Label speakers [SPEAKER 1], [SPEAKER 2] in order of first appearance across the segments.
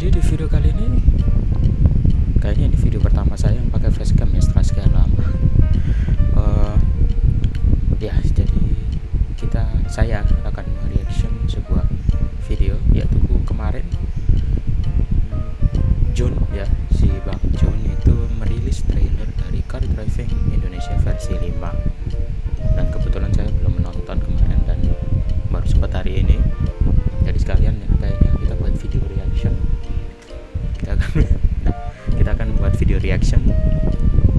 [SPEAKER 1] jadi di video kali ini kayaknya ini video pertama saya yang pakai facecam ya setelah sekian lama. Uh, ya jadi kita saya akan reaction sebuah video yaitu kemarin Jun ya si Bang Jun itu merilis trailer dari Car Driving Indonesia versi 5 dan kebetulan saya belum menonton kemarin dan baru sempat hari ini video reaction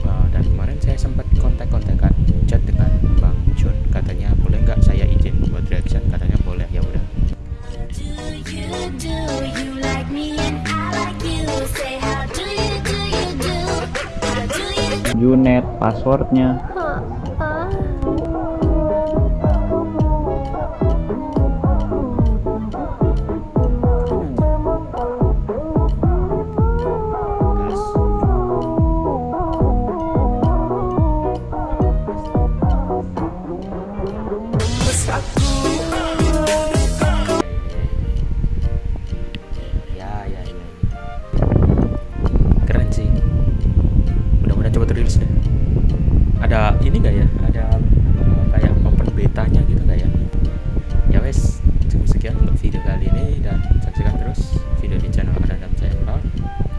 [SPEAKER 1] uh, dan kemarin saya sempat kontak-kontakan chat dengan Bang Jun katanya boleh nggak saya izin buat reaction? Katanya boleh. Ya udah.
[SPEAKER 2] Do you
[SPEAKER 1] terilis deh. Ada ini nggak ya? Ada uh, kayak open betanya gitu nggak ya? Ya wes cukup sekian untuk video kali ini dan saksikan terus video di channel Adam Channel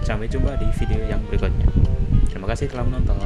[SPEAKER 1] sampai jumpa di video yang berikutnya. Terima kasih telah menonton